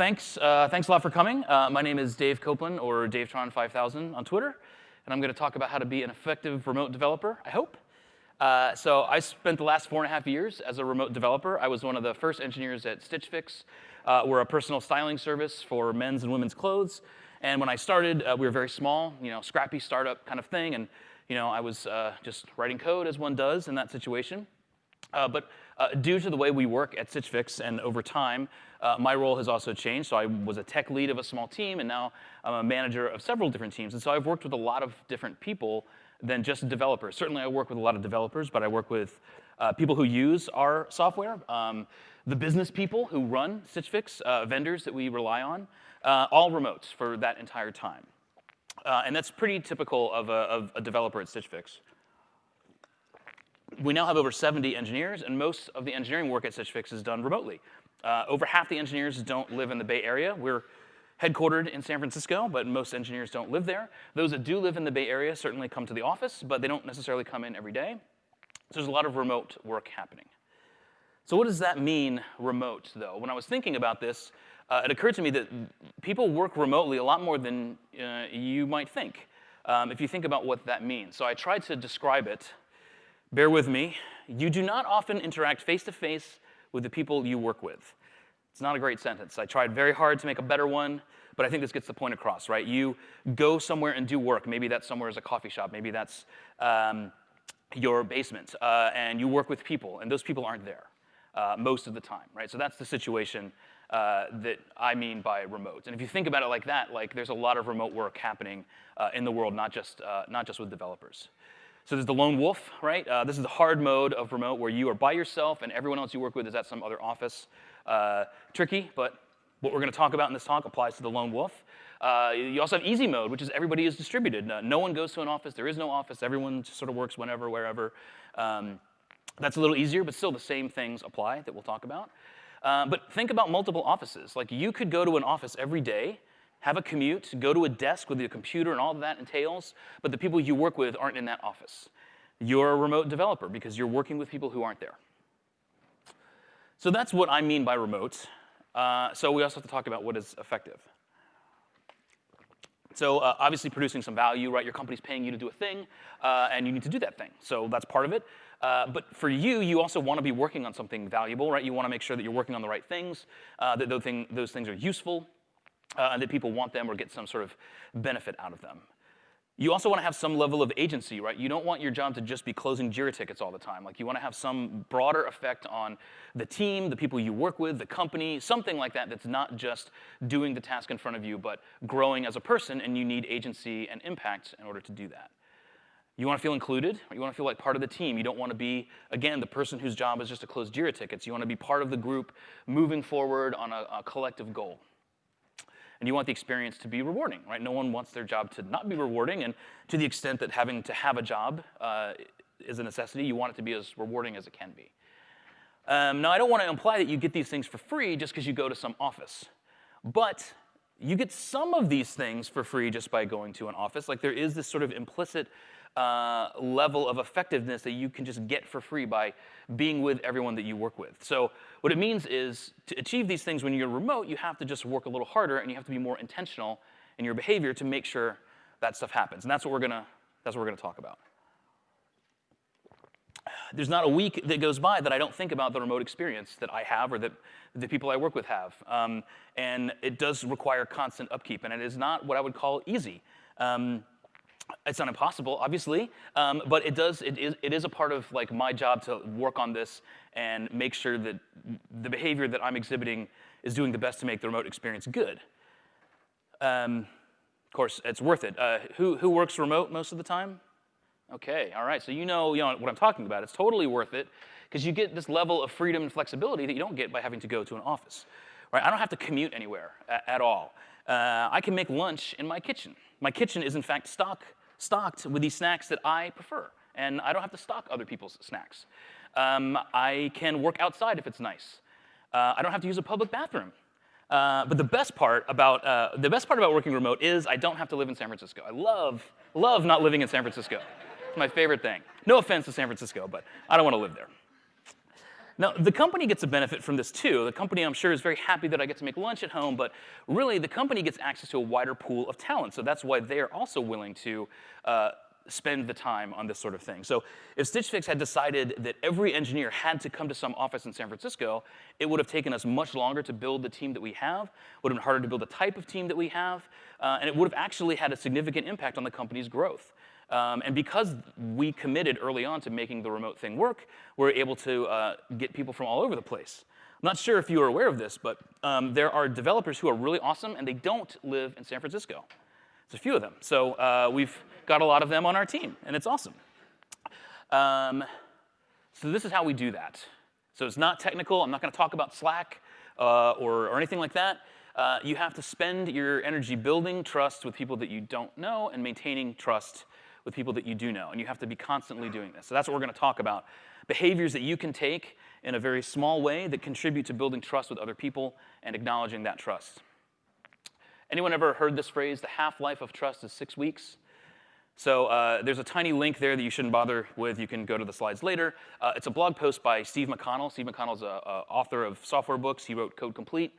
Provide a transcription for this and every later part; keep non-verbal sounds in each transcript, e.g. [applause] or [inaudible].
thanks, uh, thanks a lot for coming. Uh, my name is Dave Copeland, or DaveTron5000 on Twitter, and I'm going to talk about how to be an effective remote developer, I hope. Uh, so I spent the last four and a half years as a remote developer. I was one of the first engineers at Stitch Fix. Uh, we're a personal styling service for men's and women's clothes. And when I started, uh, we were very small, you know, scrappy startup kind of thing. And you know, I was uh, just writing code as one does in that situation. But uh, due to the way we work at Stitch Fix and over time, uh, my role has also changed. So I was a tech lead of a small team, and now I'm a manager of several different teams. And so I've worked with a lot of different people than just developers. Certainly I work with a lot of developers, but I work with uh, people who use our software, um, the business people who run Stitch Fix, uh, vendors that we rely on, uh, all remotes for that entire time. Uh, and that's pretty typical of a, of a developer at Stitch Fix. We now have over 70 engineers, and most of the engineering work at Stitch Fix is done remotely. Uh, over half the engineers don't live in the Bay Area. We're headquartered in San Francisco, but most engineers don't live there. Those that do live in the Bay Area certainly come to the office, but they don't necessarily come in every day. So there's a lot of remote work happening. So what does that mean, remote, though? When I was thinking about this, uh, it occurred to me that people work remotely a lot more than uh, you might think, um, if you think about what that means. So I tried to describe it. Bear with me. You do not often interact face-to-face -face with the people you work with. It's not a great sentence. I tried very hard to make a better one, but I think this gets the point across, right? You go somewhere and do work. Maybe that somewhere is a coffee shop. Maybe that's um, your basement. Uh, and you work with people, and those people aren't there uh, most of the time, right? So that's the situation uh, that I mean by remote. And if you think about it like that, like there's a lot of remote work happening uh, in the world, not just, uh, not just with developers. So there's the lone wolf, right? Uh, this is the hard mode of remote where you are by yourself and everyone else you work with is at some other office. Uh, tricky, but what we're going to talk about in this talk applies to the lone wolf. Uh, you also have easy mode, which is everybody is distributed. Uh, no one goes to an office. There is no office. Everyone sort of works whenever, wherever. Um, that's a little easier, but still the same things apply that we'll talk about. Uh, but think about multiple offices. Like you could go to an office every day, have a commute, go to a desk with your computer and all that entails, but the people you work with aren't in that office. You're a remote developer because you're working with people who aren't there. So that's what I mean by remote. Uh, so we also have to talk about what is effective. So uh, obviously producing some value, right? Your company's paying you to do a thing, uh, and you need to do that thing. So that's part of it. Uh, but for you, you also want to be working on something valuable, right? You want to make sure that you're working on the right things, uh, that thing, those, things are useful, uh, and that people want them or get some sort of benefit out of them. You also want to have some level of agency, right? You don't want your job to just be closing JIRA tickets all the time. Like you want to have some broader effect on the team, the people you work with, the company, something like that that's not just doing the task in front of you, but growing as a person, and you need agency and impact in order to do that. You want to feel included. You want to feel like part of the team. You don't want to be, again, the person whose job is just to close JIRA tickets. You want to be part of the group moving forward on a, a collective goal and you want the experience to be rewarding, right? No one wants their job to not be rewarding, and to the extent that having to have a job uh, is a necessity, you want it to be as rewarding as it can be. Um, now, I don't want to imply that you get these things for free just because you go to some office, but you get some of these things for free just by going to an office. Like there is this sort of implicit uh, level of effectiveness that you can just get for free by being with everyone that you work with. So what it means is to achieve these things when you're remote, you have to just work a little harder and you have to be more intentional in your behavior to make sure that stuff happens. And that's what we're gonna, that's what we're gonna talk about. There's not a week that goes by that I don't think about the remote experience that I have or that the people I work with have. Um, and it does require constant upkeep, and it is not what I would call easy. Um, it's not impossible, obviously, um, but it does. It is, it is a part of like my job to work on this and make sure that the behavior that I'm exhibiting is doing the best to make the remote experience good. Um, of course, it's worth it. Uh, who who works remote most of the time? Okay, all right. So you know, you know what I'm talking about. It's totally worth it because you get this level of freedom and flexibility that you don't get by having to go to an office. Right? I don't have to commute anywhere at, all. Uh, I can make lunch in my kitchen. My kitchen is in fact stock stocked with these snacks that I prefer. And I don't have to stock other people's snacks. Um, I can work outside if it's nice. Uh, I don't have to use a public bathroom. Uh, but the best part about uh, the best part about working remote is I don't have to live in San Francisco. I love love not living in San Francisco. It's my favorite thing. No offense to San Francisco, but I don't want to live there. Now, the company gets a benefit from this too. The company, I'm sure, is very happy that I get to make lunch at home, but really, the company gets access to a wider pool of talent. So that's why they are also willing to uh, spend the time on this sort of thing. So if Stitch Fix had decided that every engineer had to come to some office in San Francisco, it would have taken us much longer to build the team that we have, would have been harder to build the type of team that we have, uh, and it would have actually had a significant impact on the company's growth. Um, and because we committed early on to making the remote thing work, we're able to uh, get people from all over the place. I'm not sure if you are aware of this, but um, there are developers who are really awesome, and they don't live in San Francisco. There's a few of them. So uh, we've got a lot of them on our team, and it's awesome. Um, so this is how we do that. So it's not technical. I'm not going to talk about Slack uh, or, or, anything like that. Uh, you have to spend your energy building trust with people that you don't know and maintaining trust with people that you do know. And you have to be constantly doing this. So that's what we're going to talk about. Behaviors that you can take in a very small way that contribute to building trust with other people and acknowledging that trust. Anyone ever heard this phrase, the half-life of trust is six weeks? So uh, there's a tiny link there that you shouldn't bother with. You can go to the slides later. Uh, it's a blog post by Steve McConnell. Steve McConnell's an author of software books. He wrote Code Complete.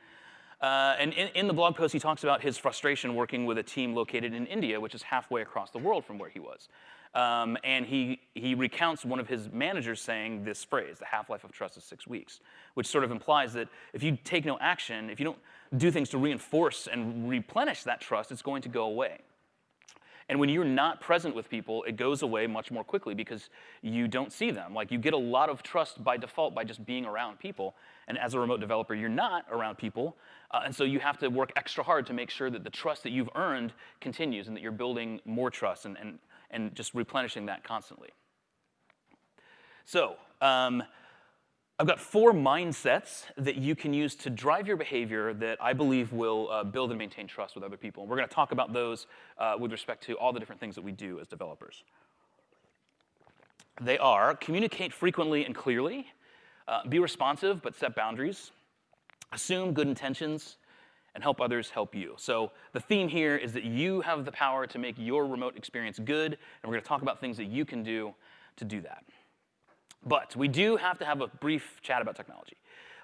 Uh, and in, in, the blog post, he talks about his frustration working with a team located in India, which is halfway across the world from where he was. Um, and he, he recounts one of his managers saying this phrase, the half-life of trust is six weeks, which sort of implies that if you take no action, if you don't do things to reinforce and replenish that trust, it's going to go away. And when you're not present with people, it goes away much more quickly because you don't see them. Like you get a lot of trust by default by just being around people. And as a remote developer, you're not around people. Uh, and so you have to work extra hard to make sure that the trust that you've earned continues and that you're building more trust and, and, and just replenishing that constantly. So um, I've got four mindsets that you can use to drive your behavior that I believe will uh, build and maintain trust with other people. And we're going to talk about those uh, with respect to all the different things that we do as developers. They are communicate frequently and clearly, uh, be responsive but set boundaries, assume good intentions, and help others help you. So the theme here is that you have the power to make your remote experience good, and we're going to talk about things that you can do to do that. But we do have to have a brief chat about technology.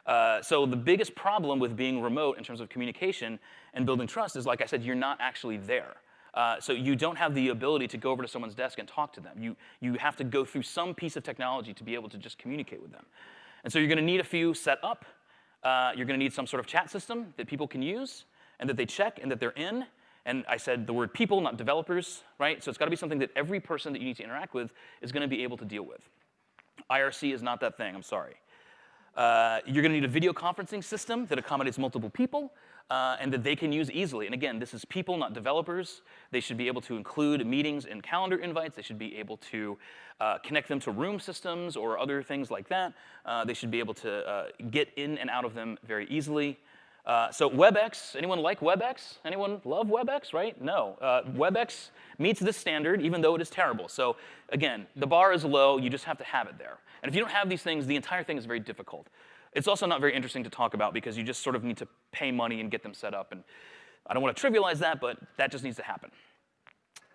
Uh, so the biggest problem with being remote in terms of communication and building trust is, like I said, you're not actually there. Uh, so you don't have the ability to go over to someone's desk and talk to them. You, you have to go through some piece of technology to be able to just communicate with them. And so you're going to need a few set up. Uh, you're going to need some sort of chat system that people can use and that they check and that they're in. And I said the word people, not developers, right? So it's got to be something that every person that you need to interact with is going to be able to deal with. IRC is not that thing, I'm sorry. Uh, you're going to need a video conferencing system that accommodates multiple people uh, and that they can use easily. And again, this is people, not developers. They should be able to include meetings in calendar invites. They should be able to uh, connect them to room systems or other things like that. Uh, they should be able to uh, get in and out of them very easily. Uh, so WebEx, anyone like WebEx? Anyone love WebEx, right? No. Uh, WebEx meets this standard, even though it is terrible. So again, the bar is low. You just have to have it there. And if you don't have these things, the entire thing is very difficult. It's also not very interesting to talk about because you just sort of need to pay money and get them set up. And I don't want to trivialize that, but that just needs to happen.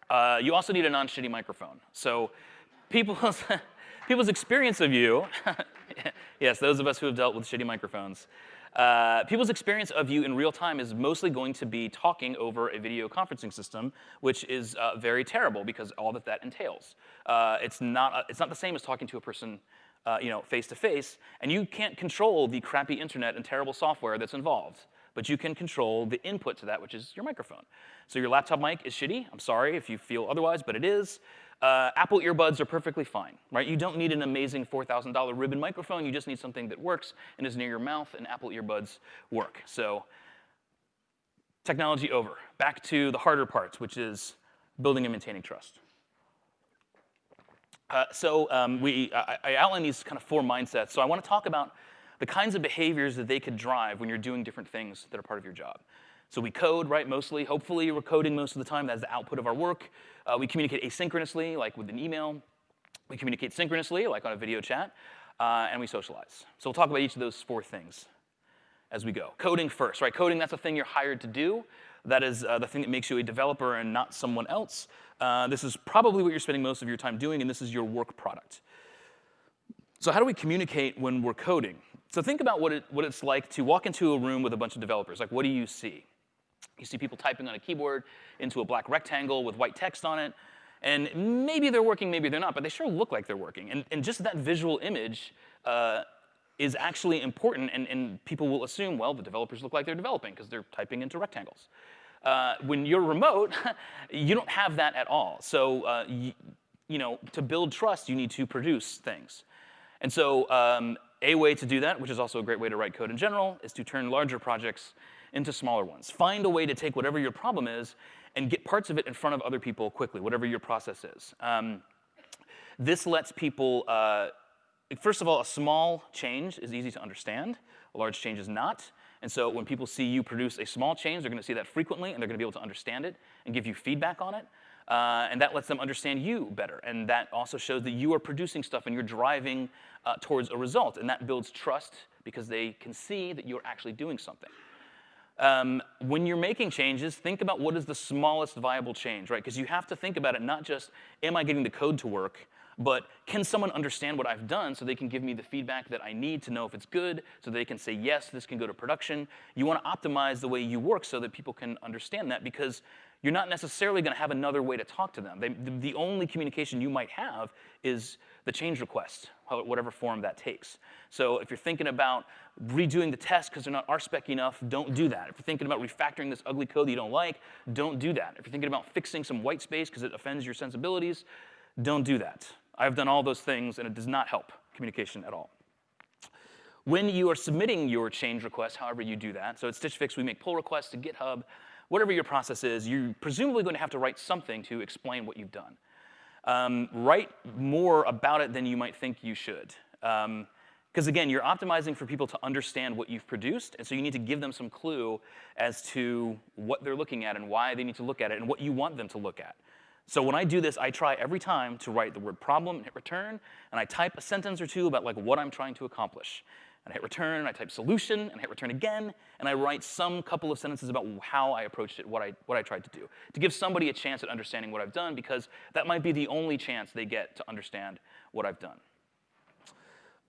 Uh, you also need a non-shitty microphone. So people's, [laughs] people's experience of you, [laughs] yes, those of us who have dealt with shitty microphones, uh, people's experience of you in real time is mostly going to be talking over a video conferencing system, which is uh, very terrible because all that that entails. Uh, it's, not, uh, it's not the same as talking to a person uh, you know, face to face, and you can't control the crappy internet and terrible software that's involved but you can control the input to that, which is your microphone. So your laptop mic is shitty. I'm sorry if you feel otherwise, but it is. Uh, Apple earbuds are perfectly fine, right? You don't need an amazing $4,000 ribbon microphone. You just need something that works and is near your mouth, and Apple earbuds work. So technology over. Back to the harder parts, which is building and maintaining trust. Uh, so um, we, I, I outlined these kind of four mindsets. So I want to talk about the kinds of behaviors that they could drive when you're doing different things that are part of your job. So we code, right, mostly. Hopefully we're coding most of the time. That's the output of our work. Uh, we communicate asynchronously, like with an email. We communicate synchronously, like on a video chat. Uh, and we socialize. So we'll talk about each of those four things as we go. Coding first, right? Coding, that's the thing you're hired to do. That is uh, the thing that makes you a developer and not someone else. Uh, this is probably what you're spending most of your time doing, and this is your work product. So how do we communicate when we're coding? So think about what, it, what it's like to walk into a room with a bunch of developers. Like, what do you see? You see people typing on a keyboard into a black rectangle with white text on it. And maybe they're working, maybe they're not, but they sure look like they're working. And, and just that visual image uh, is actually important, and, and, people will assume, well, the developers look like they're developing because they're typing into rectangles. Uh, when you're remote, [laughs] you don't have that at all. So, uh, you, you, know, to build trust, you need to produce things. And so um, a way to do that, which is also a great way to write code in general, is to turn larger projects into smaller ones. Find a way to take whatever your problem is and get parts of it in front of other people quickly, whatever your process is. Um, this lets people, uh, first of all, a small change is easy to understand. A large change is not. And so when people see you produce a small change, they're to see that frequently, and they're going to be able to understand it and give you feedback on it. Uh, and that lets them understand you better. And that also shows that you are producing stuff and you're driving uh, towards a result. And that builds trust because they can see that you're actually doing something. Um, when you're making changes, think about what is the smallest viable change, right? Because you have to think about it not just, am I getting the code to work, but can someone understand what I've done so they can give me the feedback that I need to know if it's good, so they can say, yes, this can go to production. You want to optimize the way you work so that people can understand that because you're not necessarily going to have another way to talk to them. They, the only communication you might have is the change request, whatever form that takes. So if you're thinking about redoing the test because they're not RSpec enough, don't do that. If you're thinking about refactoring this ugly code you don't like, don't do that. If you're thinking about fixing some white space because it offends your sensibilities, don't do that. I've done all those things, and it does not help communication at all. When you are submitting your change request, however you do that, so at Stitch Fix, we make pull requests to GitHub. Whatever your process is, you're presumably going to have to write something to explain what you've done. Um, write more about it than you might think you should. Because um, again, you're optimizing for people to understand what you've produced, and so you need to give them some clue as to what they're looking at and why they need to look at it and what you want them to look at. So when I do this, I try every time to write the word problem and hit return, and I type a sentence or two about like what I'm trying to accomplish. And I hit return, and I type solution, and hit return again, and I write some couple of sentences about how I approached it, what I, what I tried to do, to give somebody a chance at understanding what I've done, because that might be the only chance they get to understand what I've done.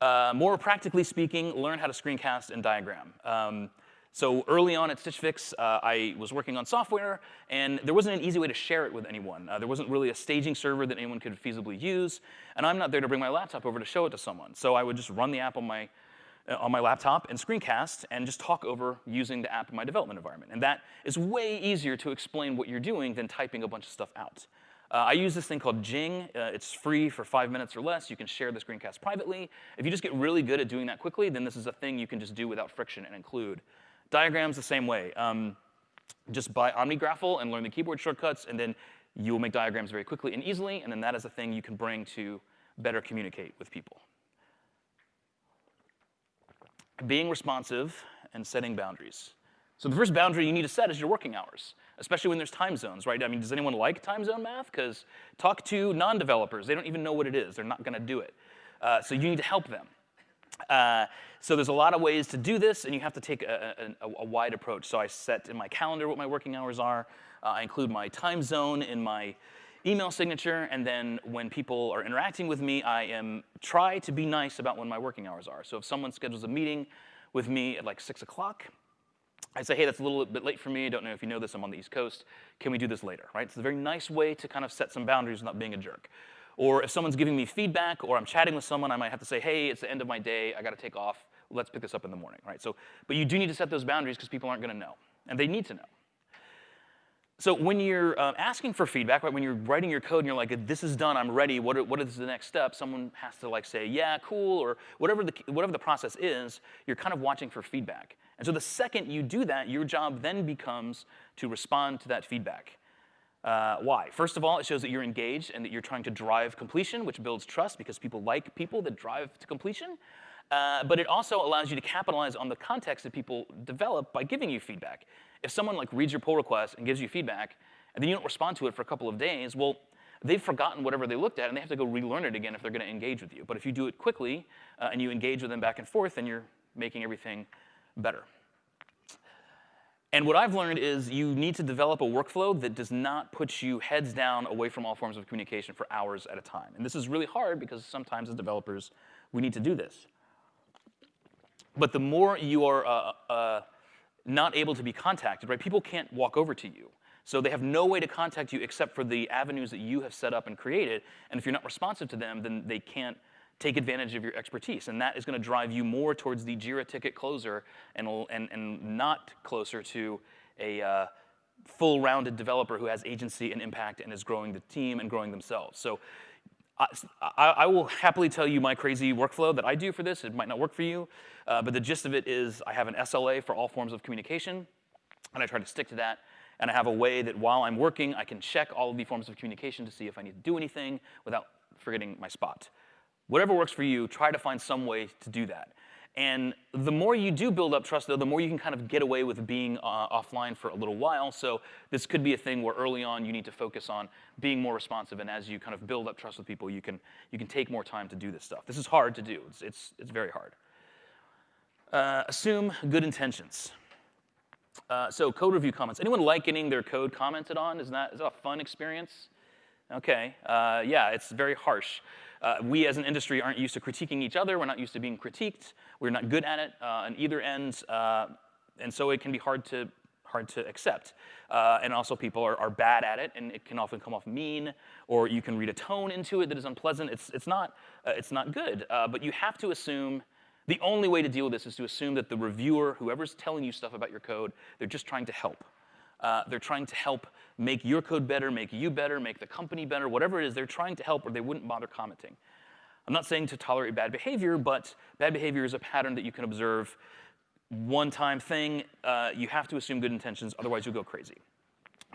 Uh, more practically speaking, learn how to screencast and diagram. Um, so early on at Stitch Fix, uh, I was working on software, and there wasn't an easy way to share it with anyone. Uh, there wasn't really a staging server that anyone could feasibly use, and I'm not there to bring my laptop over to show it to someone. So I would just run the app on my, uh, on my laptop and screencast and just talk over using the app in my development environment. And that is way easier to explain what you're doing than typing a bunch of stuff out. Uh, I use this thing called Jing. Uh, it's free for five minutes or less. You can share the screencast privately. If you just get really good at doing that quickly, then this is a thing you can just do without friction and include Diagrams the same way. Um, just buy OmniGraffle and learn the keyboard shortcuts, and then you will make diagrams very quickly and easily, and then that is a thing you can bring to better communicate with people. Being responsive and setting boundaries. So the first boundary you need to set is your working hours, especially when there's time zones, right? I mean, does anyone like time zone math? Because talk to non-developers. They don't even know what it is. They're not going to do it. Uh, so you need to help them. Uh, so there's a lot of ways to do this, and you have to take a, a, a wide approach. So I set in my calendar what my working hours are. Uh, I include my time zone in my email signature, and then when people are interacting with me, I am try to be nice about when my working hours are. So if someone schedules a meeting with me at like 6 o'clock, I say, hey, that's a little bit late for me. I don't know if you know this, I'm on the East Coast. Can we do this later, right? It's a very nice way to kind of set some boundaries without being a jerk. Or if someone's giving me feedback or I'm chatting with someone, I might have to say, hey, it's the end of my day, I gotta take off, let's pick this up in the morning, right? So, but you do need to set those boundaries because people aren't gonna know, and they need to know. So when you're uh, asking for feedback, right, when you're writing your code and you're like, this is done, I'm ready, what, are, what is the next step? Someone has to like say, yeah, cool, or whatever the, whatever the process is, you're kind of watching for feedback. And so the second you do that, your job then becomes to respond to that feedback. Uh, why? First of all, it shows that you're engaged and that you're trying to drive completion, which builds trust because people like people that drive to completion. Uh, but it also allows you to capitalize on the context that people develop by giving you feedback. If someone like reads your pull request and gives you feedback, and then you don't respond to it for a couple of days, well, they've forgotten whatever they looked at, and they have to go relearn it again if they're going to engage with you. But if you do it quickly uh, and you engage with them back and forth, then you're making everything better. And what I've learned is you need to develop a workflow that does not put you heads down away from all forms of communication for hours at a time. And this is really hard because sometimes as developers, we need to do this. But the more you are uh, uh, not able to be contacted, right? People can't walk over to you. So they have no way to contact you except for the avenues that you have set up and created. And if you're not responsive to them, then they can't take advantage of your expertise. And that is going to drive you more towards the JIRA ticket closer and, and, and not closer to a uh, full rounded developer who has agency and impact and is growing the team and growing themselves. So I, I, will happily tell you my crazy workflow that I do for this. It might not work for you, uh, but the gist of it is I have an SLA for all forms of communication, and I try to stick to that. And I have a way that while I'm working, I can check all of the forms of communication to see if I need to do anything without forgetting my spot. Whatever works for you, try to find some way to do that. And the more you do build up trust, though, the more you can kind of get away with being uh, offline for a little while. So this could be a thing where early on you need to focus on being more responsive, and as you kind of build up trust with people, you can you can take more time to do this stuff. This is hard to do. It's it's it's very hard. Uh, assume good intentions. Uh, so code review comments. Anyone like getting their code commented on? Is that is that a fun experience? Okay. Uh, yeah, it's very harsh. Uh, we as an industry aren't used to critiquing each other. We're not used to being critiqued. We're not good at it uh, on either end. Uh, and so it can be hard to, hard to accept. Uh, and also people are, are bad at it, and it can often come off mean, or you can read a tone into it that is unpleasant. It's, it's, not, uh, it's not good. Uh, but you have to assume the only way to deal with this is to assume that the reviewer, whoever's telling you stuff about your code, they're just trying to help. Uh, they're trying to help make your code better, make you better, make the company better, whatever it is, they're trying to help or they wouldn't bother commenting. I'm not saying to tolerate bad behavior, but bad behavior is a pattern that you can observe. One time thing, uh, you have to assume good intentions, otherwise you'll go crazy.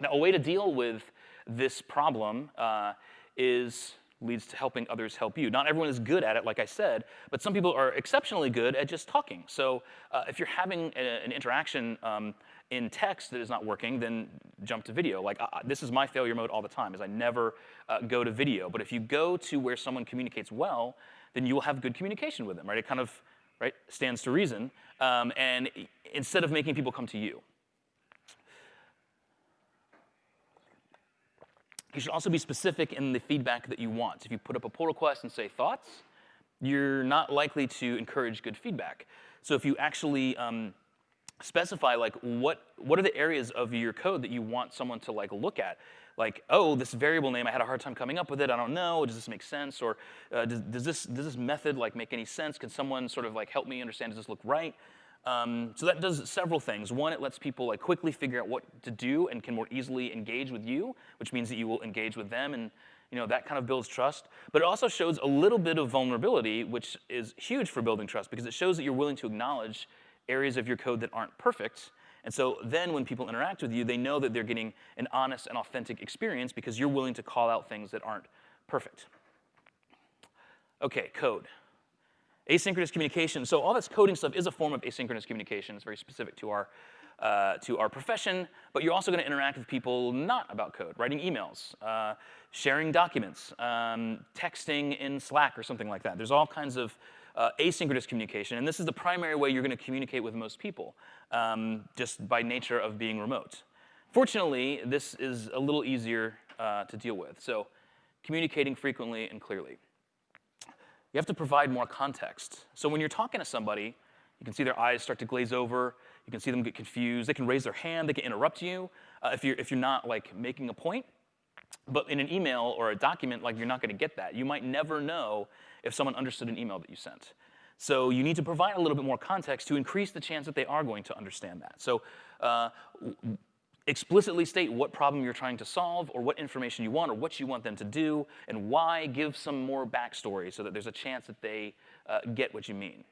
Now, a way to deal with this problem uh, is leads to helping others help you. Not everyone is good at it, like I said, but some people are exceptionally good at just talking. So uh, if you're having a, an interaction um, in text that is not working, then jump to video. Like uh, this is my failure mode all the time, is I never uh, go to video. But if you go to where someone communicates well, then you will have good communication with them, right? It kind of right stands to reason. Um, and instead of making people come to you. You should also be specific in the feedback that you want. If you put up a pull request and say thoughts, you're not likely to encourage good feedback. So if you actually um, specify like what what are the areas of your code that you want someone to like look at? Like oh this variable name i had a hard time coming up with it i don't know does this make sense? Or uh, does, does, this does this method like make any sense? Can someone sort of like help me understand does this look right? Um, so that does several things. One it lets people like quickly figure out what to do and can more easily engage with you which means that you will engage with them and you know that kind of builds trust. But it also shows a little bit of vulnerability which is huge for building trust because it shows that you're willing to acknowledge areas of your code that aren't perfect. And so then when people interact with you, they know that they're getting an honest and authentic experience because you're willing to call out things that aren't perfect. Okay, code. Asynchronous communication. So all this coding stuff is a form of asynchronous communication. It's very specific to our, uh, to our profession, but you're also going to interact with people not about code, writing emails, uh, sharing documents, um, texting in Slack or something like that. There's all kinds of uh, asynchronous communication, and this is the primary way you're going to communicate with most people, um, just by nature of being remote. Fortunately, this is a little easier uh, to deal with. So communicating frequently and clearly. You have to provide more context. So when you're talking to somebody, you can see their eyes start to glaze over. You can see them get confused. They can raise their hand. They can interrupt you uh, if, you're, if you're not like making a point. But in an email or a document, like you're not going to get that. You might never know if someone understood an email that you sent. So you need to provide a little bit more context to increase the chance that they are going to understand that. So uh, explicitly state what problem you're trying to solve or what information you want or what you want them to do and why. Give some more backstory so that there's a chance that they uh, get what you mean.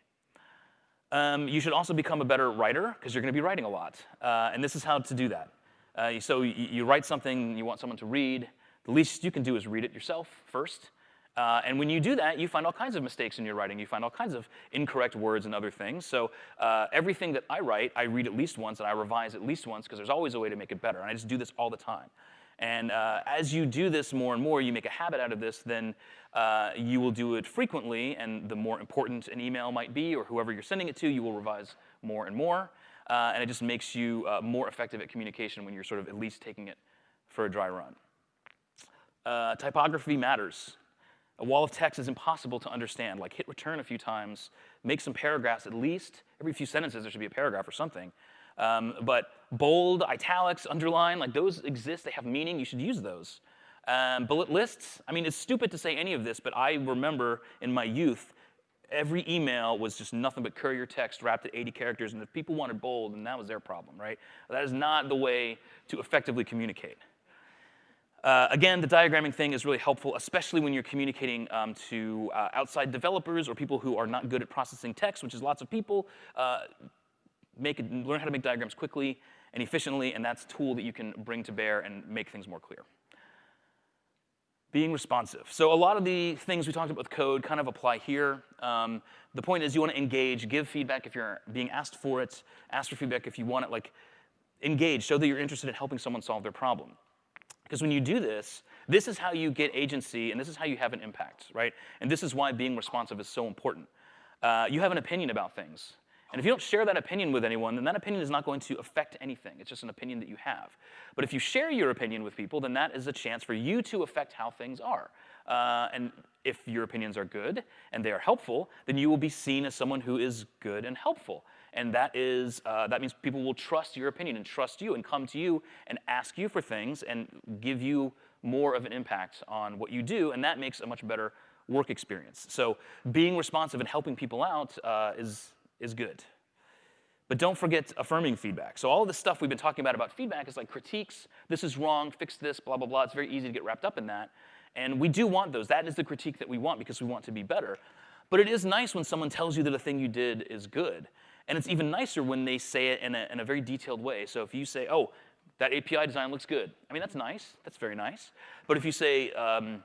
Um, you should also become a better writer because you're going to be writing a lot. Uh, and this is how to do that. Uh, so you, you, write something you want someone to read. The least you can do is read it yourself first. Uh, and when you do that, you find all kinds of mistakes in your writing. You find all kinds of incorrect words and other things. So uh, everything that I write, I read at least once and I revise at least once because there's always a way to make it better. And I just do this all the time. And uh, as you do this more and more, you make a habit out of this, then uh, you will do it frequently. And the more important an email might be, or whoever you're sending it to, you will revise more and more. Uh, and it just makes you uh, more effective at communication when you're sort of at least taking it for a dry run. typography matters. A wall of text is impossible to understand. Like hit return a few times, make some paragraphs at least. Every few sentences there should be a paragraph or something. Um, but bold, italics, underline, like those exist, they have meaning, you should use those. Um, bullet lists, I mean, it's stupid to say any of this, but I remember in my youth, every email was just nothing but courier text wrapped at 80 characters, and if people wanted bold, then that was their problem, right? That is not the way to effectively communicate. Uh, again, the diagramming thing is really helpful, especially when you're communicating um, to uh, outside developers or people who are not good at processing text, which is lots of people. Uh, make it, learn how to make diagrams quickly and efficiently, and that's a tool that you can bring to bear and make things more clear. Being responsive. So a lot of the things we talked about with code kind of apply here. Um, the point is you want to engage, give feedback if you're being asked for it, ask for feedback if you want it, like engage, show that you're interested in helping someone solve their problem. Because when you do this, this is how you get agency and this is how you have an impact, right? And this is why being responsive is so important. Uh, you have an opinion about things. And if you don't share that opinion with anyone, then that opinion is not going to affect anything. It's just an opinion that you have. But if you share your opinion with people, then that is a chance for you to affect how things are. Uh, and if your opinions are good and they are helpful, then you will be seen as someone who is good and helpful. And that is uh, that means people will trust your opinion and trust you and come to you and ask you for things and give you more of an impact on what you do, and that makes a much better work experience. So being responsive and helping people out uh, is is good. But don't forget affirming feedback. So all of the stuff we've been talking about about feedback is like critiques, this is wrong, fix this, blah, blah, blah. It's very easy to get wrapped up in that. And we do want those. That is the critique that we want because we want to be better. But it is nice when someone tells you that a thing you did is good. And it's even nicer when they say it in a, in a very detailed way. So if you say, oh, that API design looks good, I mean, that's nice. That's very nice. But if you say, um,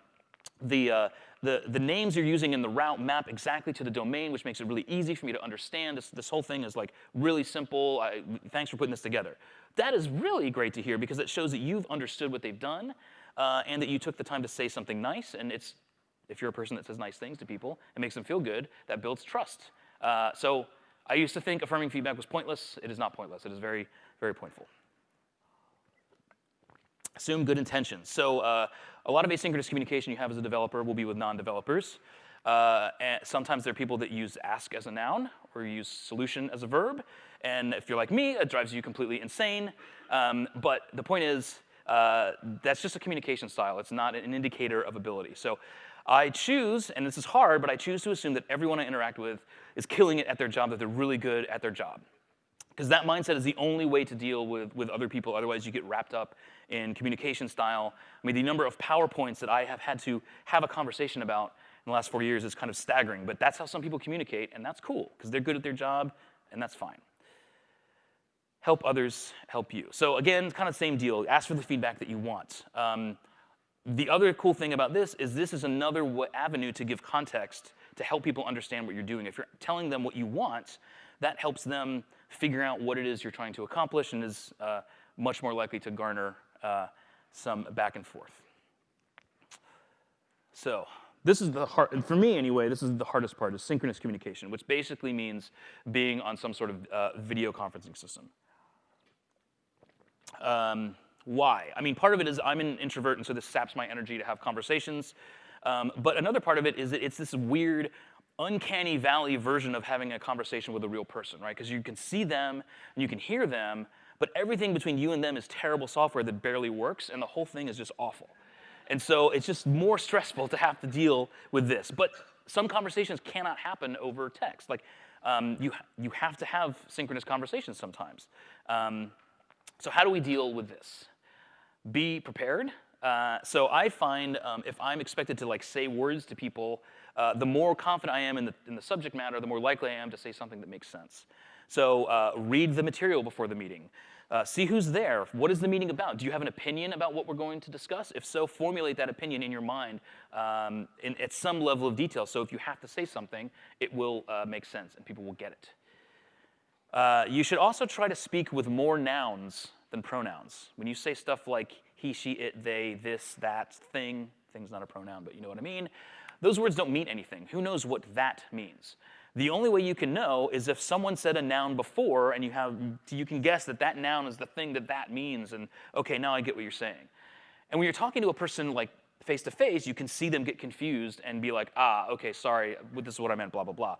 the, uh, the, the names you're using in the route map exactly to the domain, which makes it really easy for me to understand. This, this whole thing is like really simple. I, thanks for putting this together. That is really great to hear because it shows that you've understood what they've done uh, and that you took the time to say something nice. And it's, if you're a person that says nice things to people it makes them feel good, that builds trust. Uh, so I used to think affirming feedback was pointless. It is not pointless. It is very, very pointful. Assume good intentions. So uh, a lot of asynchronous communication you have as a developer will be with non-developers. Uh, and sometimes there are people that use ask as a noun or use solution as a verb. And if you're like me, it drives you completely insane. Um, but the point is, uh, that's just a communication style. It's not an indicator of ability. So I choose, and this is hard, but I choose to assume that everyone I interact with is killing it at their job, that they're really good at their job. Because that mindset is the only way to deal with, with other people. Otherwise, you get wrapped up in communication style. I mean, the number of PowerPoints that I have had to have a conversation about in the last four years is kind of staggering. But that's how some people communicate, and that's cool, because they're good at their job, and that's fine. Help others help you. So again, kind of same deal. Ask for the feedback that you want. Um, the other cool thing about this is this is another avenue to give context to help people understand what you're doing. If you're telling them what you want, that helps them figure out what it is you're trying to accomplish and is uh, much more likely to garner uh, some back and forth. So this is the hard, and for me anyway, this is the hardest part, is synchronous communication, which basically means being on some sort of uh, video conferencing system. Um, why? I mean, part of it is I'm an introvert, and so this saps my energy to have conversations. Um, but another part of it is that it's this weird uncanny valley version of having a conversation with a real person, right? Because you can see them and you can hear them, but everything between you and them is terrible software that barely works, and the whole thing is just awful. And so it's just more stressful to have to deal with this. But some conversations cannot happen over text. Like, um, you, you have to have synchronous conversations sometimes. Um, so how do we deal with this? Be prepared. Uh, so I find um, if I'm expected to like say words to people uh, the more confident I am in the, in the subject matter, the more likely I am to say something that makes sense. So uh, read the material before the meeting. Uh, see who's there. What is the meeting about? Do you have an opinion about what we're going to discuss? If so, formulate that opinion in your mind um, in, at some level of detail. So if you have to say something, it will uh, make sense and people will get it. You should also try to speak with more nouns than pronouns. When you say stuff like he, she, it, they, this, that, thing, thing's not a pronoun, but you know what I mean. Those words don't mean anything. Who knows what that means? The only way you can know is if someone said a noun before and you, have, you can guess that that noun is the thing that that means and okay, now I get what you're saying. And when you're talking to a person like face to face, you can see them get confused and be like, ah, okay, sorry, this is what I meant, blah, blah, blah.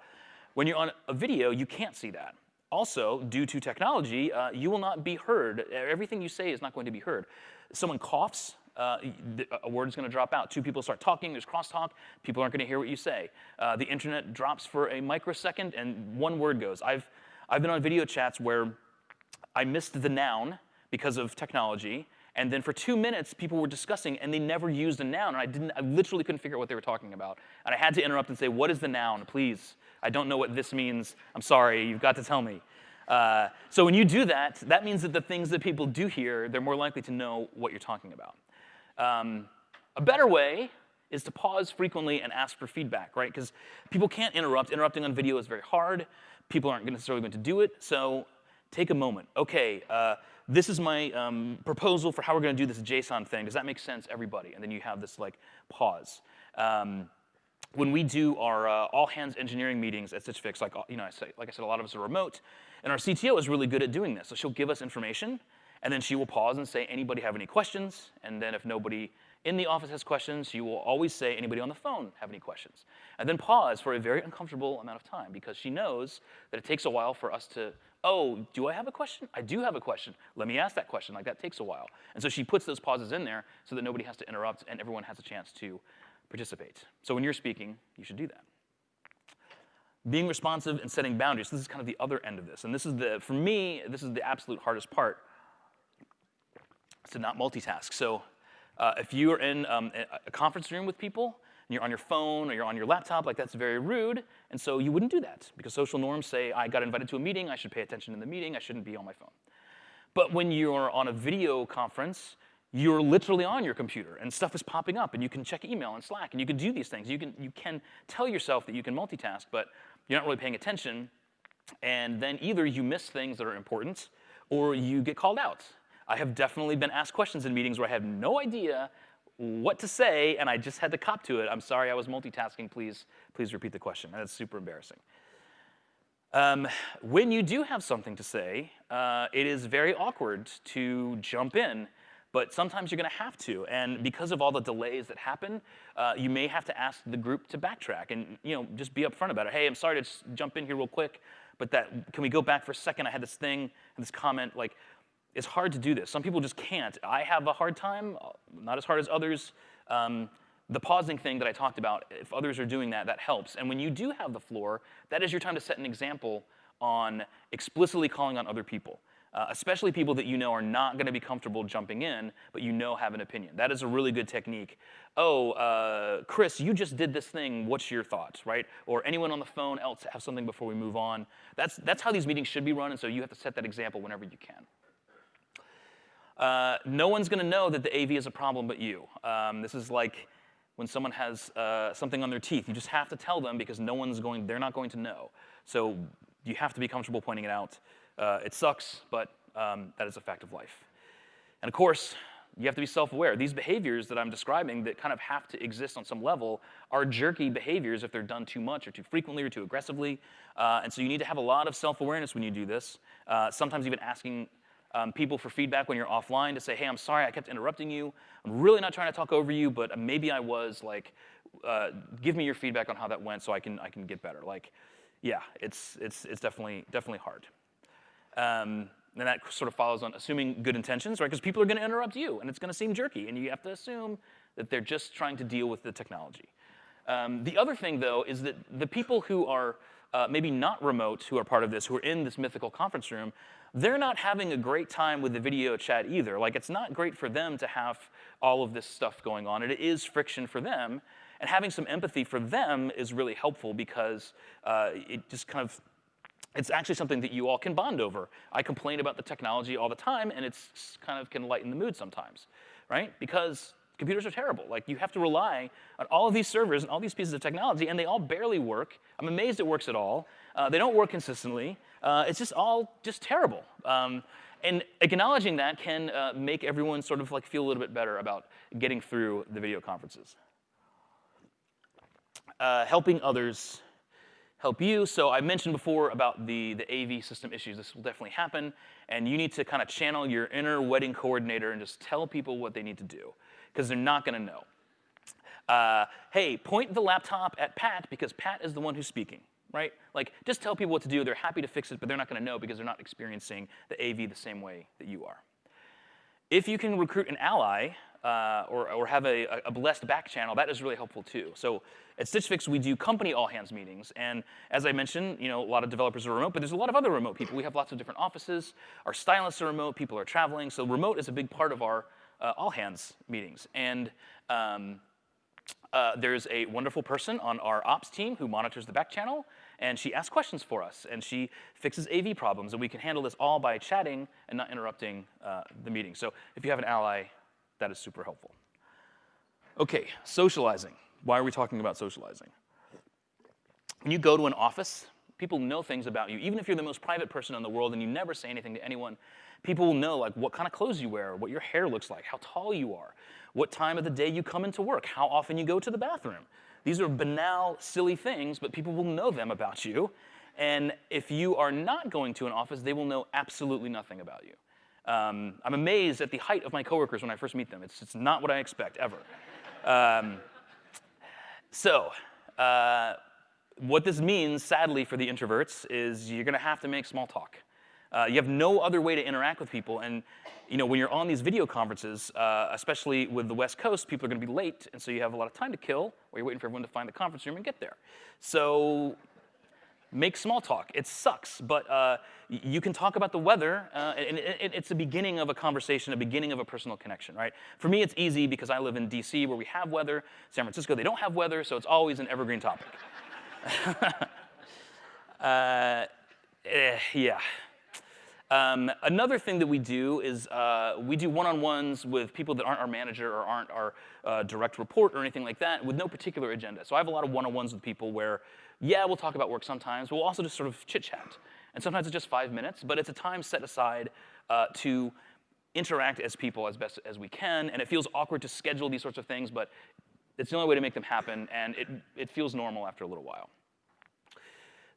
When you're on a video, you can't see that. Also, due to technology, uh, you will not be heard. Everything you say is not going to be heard. Someone coughs, uh, a word is going to drop out. Two people start talking, there's crosstalk, people aren't going to hear what you say. Uh, the internet drops for a microsecond and one word goes. I've, I've been on video chats where I missed the noun because of technology, and then for two minutes, people were discussing, and they never used a noun, and I didn't, I literally couldn't figure out what they were talking about. And I had to interrupt and say, what is the noun, please? I don't know what this means. I'm sorry, you've got to tell me. Uh, so when you do that, that means that the things that people do hear, they're more likely to know what you're talking about. Um, a better way is to pause frequently and ask for feedback, right? Because people can't interrupt. Interrupting on video is very hard. People aren't necessarily going to do it. So take a moment. OK, uh, this is my um, proposal for how we're going to do this JSON thing. Does that make sense, everybody? And then you have this like pause. Um, when we do our uh, all hands engineering meetings at Stitch Fix, like you know, I say, like I said, a lot of us are remote, and our CTO is really good at doing this. So she'll give us information, and then she will pause and say, anybody have any questions? And then if nobody in the office has questions, she will always say, anybody on the phone have any questions? And then pause for a very uncomfortable amount of time because she knows that it takes a while for us to oh, do I have a question? I do have a question. Let me ask that question. Like that takes a while. And so she puts those pauses in there so that nobody has to interrupt and everyone has a chance to participate. So when you're speaking, you should do that. Being responsive and setting boundaries. This is kind of the other end of this. And this is the, for me, this is the absolute hardest part. To not multitask. So uh, if you are in um, a conference room with people, and you're on your phone or you're on your laptop, like that's very rude. And so you wouldn't do that because social norms say, I got invited to a meeting, I should pay attention in the meeting, I shouldn't be on my phone. But when you're on a video conference, you're literally on your computer and stuff is popping up and you can check email and Slack and you can do these things. You can, you can tell yourself that you can multitask, but you're not really paying attention. And then either you miss things that are important or you get called out. I have definitely been asked questions in meetings where I have no idea what to say, and I just had to cop to it. I'm sorry, I was multitasking. Please, please repeat the question. That's super embarrassing. Um, when you do have something to say, uh, it is very awkward to jump in, but sometimes you're going to have to. And because of all the delays that happen, uh, you may have to ask the group to backtrack and you know just be upfront about it. Hey, I'm sorry to jump in here real quick, but that can we go back for a second? I had this thing, this comment, like it's hard to do this. Some people just can't. I have a hard time, not as hard as others. Um, the pausing thing that I talked about, if others are doing that, that helps. And when you do have the floor, that is your time to set an example on explicitly calling on other people, uh, especially people that you know are not going to be comfortable jumping in, but you know have an opinion. That is a really good technique. Oh, uh, Chris, you just did this thing. What's your thoughts, right? Or anyone on the phone else have something before we move on. That's, that's how these meetings should be run, and so you have to set that example whenever you can. Uh, no one's going to know that the AV is a problem but you. Um, this is like when someone has uh, something on their teeth. You just have to tell them because no one's going, they're not going to know. So you have to be comfortable pointing it out. Uh, it sucks, but um, that is a fact of life. And of course, you have to be self-aware. These behaviors that I'm describing that kind of have to exist on some level are jerky behaviors if they're done too much or too frequently or too aggressively. Uh, and so you need to have a lot of self-awareness when you do this. Uh, sometimes even asking um, people for feedback when you're offline to say, hey, I'm sorry I kept interrupting you. I'm really not trying to talk over you, but maybe I was. Like, uh, give me your feedback on how that went so I can, I can get better. Like, yeah, it's, it's, it's definitely, definitely hard. Um, and that sort of follows on assuming good intentions, right? Because people are going to interrupt you, and it's going to seem jerky, and you have to assume that they're just trying to deal with the technology. Um, the other thing, though, is that the people who are uh, maybe not remote who are part of this, who are in this mythical conference room, they're not having a great time with the video chat either. Like, it's not great for them to have all of this stuff going on. And it is friction for them. And having some empathy for them is really helpful because uh, it just kind of it's actually something that you all can bond over. I complain about the technology all the time, and it's kind of can lighten the mood sometimes, right? Because computers are terrible. Like you have to rely on all of these servers and all these pieces of technology, and they all barely work. I'm amazed it works at all. Uh, they don't work consistently. Uh, it's just all just terrible. Um, and acknowledging that can uh, make everyone sort of like feel a little bit better about getting through the video conferences. Uh, helping others help you. So I mentioned before about the, the AV system issues. This will definitely happen. And you need to kind of channel your inner wedding coordinator and just tell people what they need to do because they're not going to know. Uh, hey, point the laptop at Pat because Pat is the one who's speaking, right? Like, just tell people what to do. They're happy to fix it, but they're not going to know because they're not experiencing the AV the same way that you are. If you can recruit an ally uh, or, or have a, a blessed back channel, that is really helpful too. So at Stitch Fix, we do company all hands meetings. And as I mentioned, you know, a lot of developers are remote, but there's a lot of other remote people. We have lots of different offices. Our stylists are remote. People are traveling. So remote is a big part of our uh, all hands meetings. And um, uh, there's a wonderful person on our ops team who monitors the back channel, and she asks questions for us, and she fixes AV problems, and we can handle this all by chatting and not interrupting uh, the meeting. So if you have an ally, that is super helpful. Okay, socializing. Why are we talking about socializing? When you go to an office, people know things about you. Even if you're the most private person in the world and you never say anything to anyone, people will know like what kind of clothes you wear, what your hair looks like, how tall you are, what time of the day you come into work, how often you go to the bathroom. These are banal, silly things, but people will know them about you. And if you are not going to an office, they will know absolutely nothing about you. Um, I'm amazed at the height of my coworkers when I first meet them. It's, it's not what I expect, ever. um, so, uh, what this means, sadly, for the introverts is you're going to have to make small talk. Uh, you have no other way to interact with people. And you know, when you're on these video conferences, uh, especially with the West Coast, people are going to be late, and so you have a lot of time to kill, or you're waiting for everyone to find the conference room and get there. So make small talk. It sucks, but uh, you can talk about the weather, uh, and it's the beginning of a conversation, a beginning of a personal connection, right? For me, it's easy because I live in DC where we have weather. San Francisco, they don't have weather, so it's always an evergreen topic. [laughs] uh, eh, yeah. Um, another thing that we do is uh, we do one-on-ones with people that aren't our manager or aren't our uh, direct report or anything like that with no particular agenda. So I have a lot of one-on-ones with people where, yeah, we'll talk about work sometimes, but we'll also just sort of chit-chat. And sometimes it's just five minutes, but it's a time set aside uh, to interact as people as best as we can. And it feels awkward to schedule these sorts of things, but it's the only way to make them happen, and it, it feels normal after a little while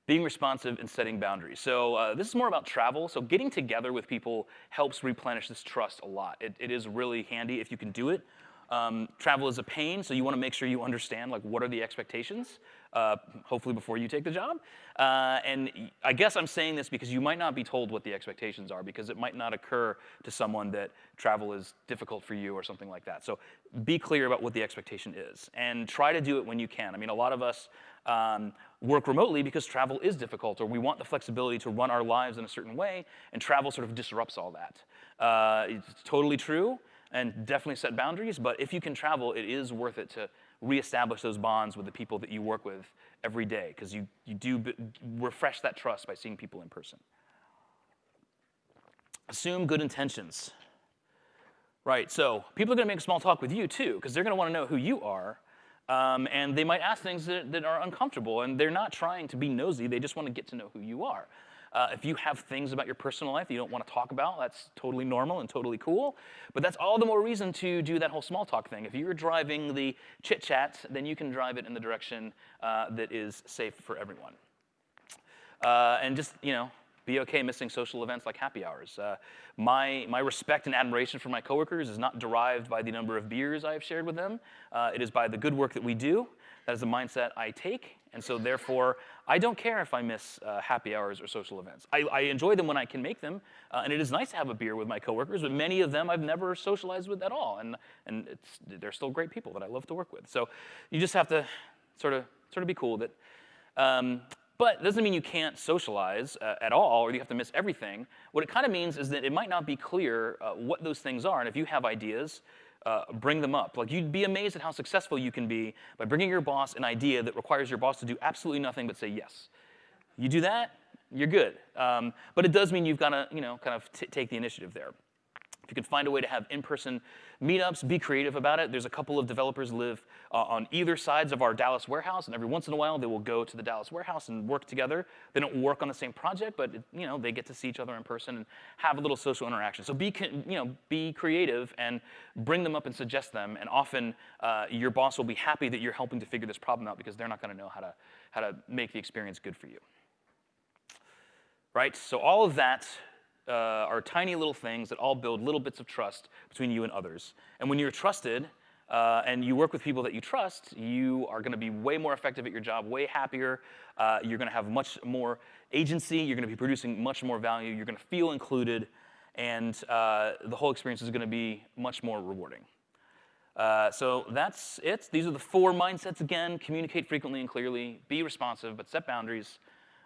being responsive and setting boundaries. So uh, this is more about travel. So getting together with people helps replenish this trust a lot. It, it is really handy if you can do it. Um, travel is a pain, so you want to make sure you understand like what are the expectations, uh, hopefully before you take the job. Uh, and I guess I'm saying this because you might not be told what the expectations are because it might not occur to someone that travel is difficult for you or something like that. So be clear about what the expectation is and try to do it when you can. I mean, a lot of us um, work remotely because travel is difficult, or we want the flexibility to run our lives in a certain way, and travel sort of disrupts all that. Uh, it's totally true, and definitely set boundaries, but if you can travel, it is worth it to reestablish those bonds with the people that you work with every day, because you, you do refresh that trust by seeing people in person. Assume good intentions. Right, so people are gonna make small talk with you too, because they're gonna wanna know who you are, um, and they might ask things that, that, are uncomfortable, and they're not trying to be nosy, they just want to get to know who you are. Uh, if you have things about your personal life you don't want to talk about, that's totally normal and totally cool. But that's all the more reason to do that whole small talk thing. If you're driving the chit chat, then you can drive it in the direction uh, that is safe for everyone. Uh, and just, you know, be okay missing social events like happy hours. Uh, my, my respect and admiration for my coworkers is not derived by the number of beers I have shared with them. Uh, it is by the good work that we do. That is the mindset I take. And so therefore, I don't care if I miss uh, happy hours or social events. I, I, enjoy them when I can make them. Uh, and it is nice to have a beer with my coworkers, but many of them I've never socialized with at all. And, and they're still great people that I love to work with. So you just have to sort of, sort of be cool that um, but it doesn't mean you can't socialize uh, at all or you have to miss everything. What it kind of means is that it might not be clear uh, what those things are. And if you have ideas, uh, bring them up. Like you'd be amazed at how successful you can be by bringing your boss an idea that requires your boss to do absolutely nothing but say yes. You do that, you're good. Um, but it does mean you've got to, you know, kind of take the initiative there. If you can find a way to have in-person meetups, be creative about it. There's a couple of developers live uh, on either sides of our Dallas warehouse, and every once in a while they will go to the Dallas warehouse and work together. They don't work on the same project, but you know they get to see each other in person and have a little social interaction. So be you know be creative and bring them up and suggest them. And often uh, your boss will be happy that you're helping to figure this problem out because they're not going to know how to how to make the experience good for you. Right. So all of that uh, are tiny little things that all build little bits of trust between you and others. And when you're trusted, uh, and you work with people that you trust, you are going to be way more effective at your job, way happier. Uh, you're going to have much more agency. You're going to be producing much more value. You're going to feel included, and uh, the whole experience is going to be much more rewarding. Uh, so that's it. These are the four mindsets again. Communicate frequently and clearly. Be responsive, but set boundaries.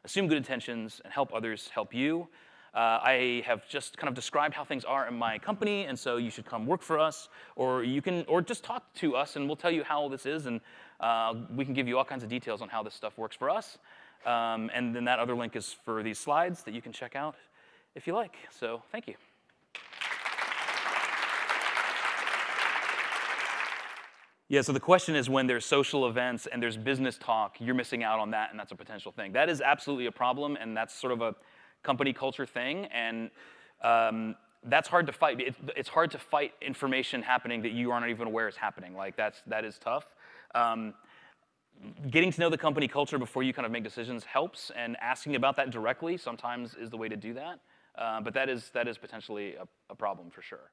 Assume good intentions, and help others help you. Uh, I have just kind of described how things are in my company, and so you should come work for us, or you can, or just talk to us, and we'll tell you how this is, and uh, we can give you all kinds of details on how this stuff works for us. Um, and then that other link is for these slides that you can check out if you like. So thank you. Yeah, so the question is when there's social events and there's business talk, you're missing out on that, and that's a potential thing. That is absolutely a problem, and that's sort of a company culture thing, and um, that's hard to fight. It, it's hard to fight information happening that you aren't even aware is happening. Like that's that is tough. Um, getting to know the company culture before you kind of make decisions helps, and asking about that directly sometimes is the way to do that. Uh, but that is that is potentially a, a problem for sure.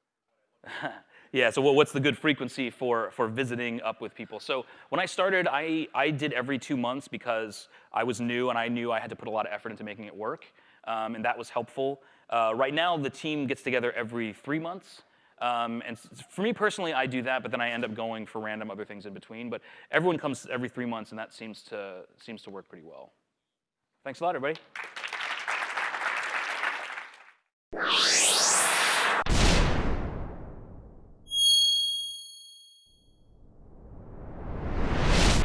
[laughs] yeah, so what's the good frequency for, for visiting up with people? So when I started, I, I did every two months because I was new and I knew I had to put a lot of effort into making it work um, and that was helpful. Uh, right now, the team gets together every three months. Um, and for me personally, I do that, but then I end up going for random other things in between. But everyone comes every three months, and that seems to, seems to work pretty well. Thanks a lot, everybody.